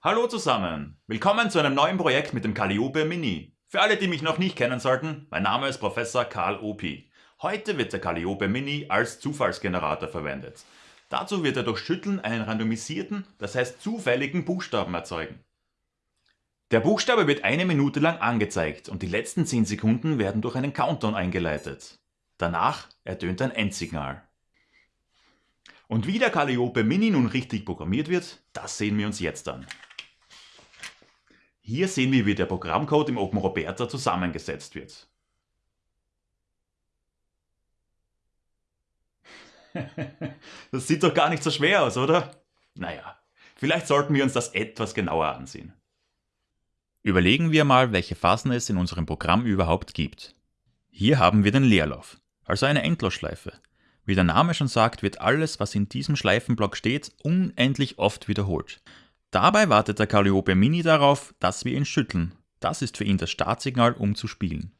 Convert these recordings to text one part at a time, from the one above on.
Hallo zusammen! Willkommen zu einem neuen Projekt mit dem Calliope Mini. Für alle, die mich noch nicht kennen sollten, mein Name ist Professor Karl Opi. Heute wird der Calliope Mini als Zufallsgenerator verwendet. Dazu wird er durch Schütteln einen randomisierten, das heißt zufälligen Buchstaben erzeugen. Der Buchstabe wird eine Minute lang angezeigt und die letzten 10 Sekunden werden durch einen Countdown eingeleitet. Danach ertönt ein Endsignal. Und wie der Calliope Mini nun richtig programmiert wird, das sehen wir uns jetzt an. Hier sehen wir, wie der Programmcode im OpenRoberta zusammengesetzt wird. Das sieht doch gar nicht so schwer aus, oder? Naja, vielleicht sollten wir uns das etwas genauer ansehen. Überlegen wir mal, welche Phasen es in unserem Programm überhaupt gibt. Hier haben wir den Leerlauf, also eine Endlosschleife. Wie der Name schon sagt, wird alles, was in diesem Schleifenblock steht, unendlich oft wiederholt. Dabei wartet der Calliope Mini darauf, dass wir ihn schütteln. Das ist für ihn das Startsignal, um zu spielen.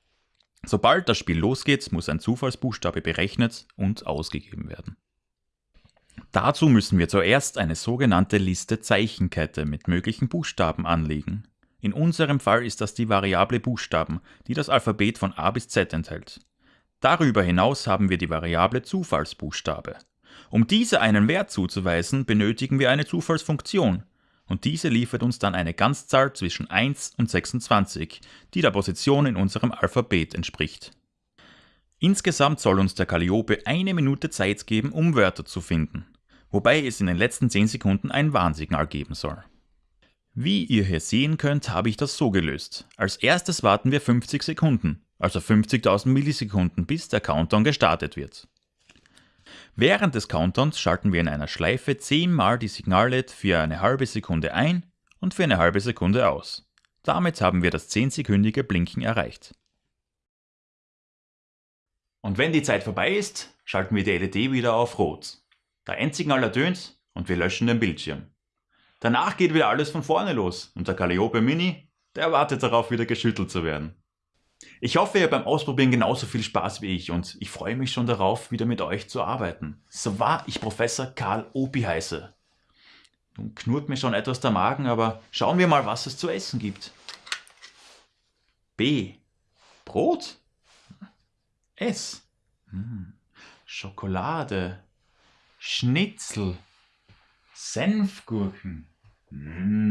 Sobald das Spiel losgeht, muss ein Zufallsbuchstabe berechnet und ausgegeben werden. Dazu müssen wir zuerst eine sogenannte Liste Zeichenkette mit möglichen Buchstaben anlegen. In unserem Fall ist das die Variable Buchstaben, die das Alphabet von A bis Z enthält. Darüber hinaus haben wir die Variable Zufallsbuchstabe. Um diese einen Wert zuzuweisen, benötigen wir eine Zufallsfunktion, und diese liefert uns dann eine Ganzzahl zwischen 1 und 26, die der Position in unserem Alphabet entspricht. Insgesamt soll uns der Calliope eine Minute Zeit geben, um Wörter zu finden, wobei es in den letzten 10 Sekunden ein Warnsignal geben soll. Wie ihr hier sehen könnt, habe ich das so gelöst. Als erstes warten wir 50 Sekunden, also 50.000 Millisekunden, bis der Countdown gestartet wird. Während des Countdowns schalten wir in einer Schleife 10 mal die Signal-LED für eine halbe Sekunde ein und für eine halbe Sekunde aus. Damit haben wir das 10-sekündige Blinken erreicht. Und wenn die Zeit vorbei ist, schalten wir die LED wieder auf Rot. Der Endsignal ertönt und wir löschen den Bildschirm. Danach geht wieder alles von vorne los und der Calliope Mini, der wartet darauf, wieder geschüttelt zu werden. Ich hoffe, ihr beim Ausprobieren genauso viel Spaß wie ich und ich freue mich schon darauf, wieder mit euch zu arbeiten. So wahr ich Professor Karl Opi heiße. Nun knurrt mir schon etwas der Magen, aber schauen wir mal, was es zu essen gibt. B. Brot? S. Hm. Schokolade. Schnitzel. Senfgurken. Mmh.